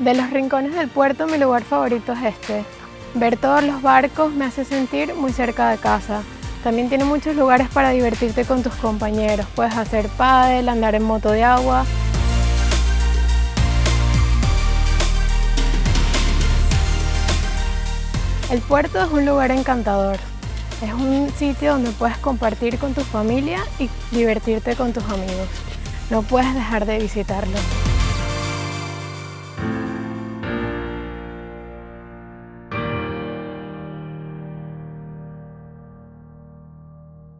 De los rincones del puerto mi lugar favorito es este. Ver todos los barcos me hace sentir muy cerca de casa. También tiene muchos lugares para divertirte con tus compañeros. Puedes hacer pádel, andar en moto de agua. El puerto es un lugar encantador. Es un sitio donde puedes compartir con tu familia y divertirte con tus amigos. No puedes dejar de visitarlo.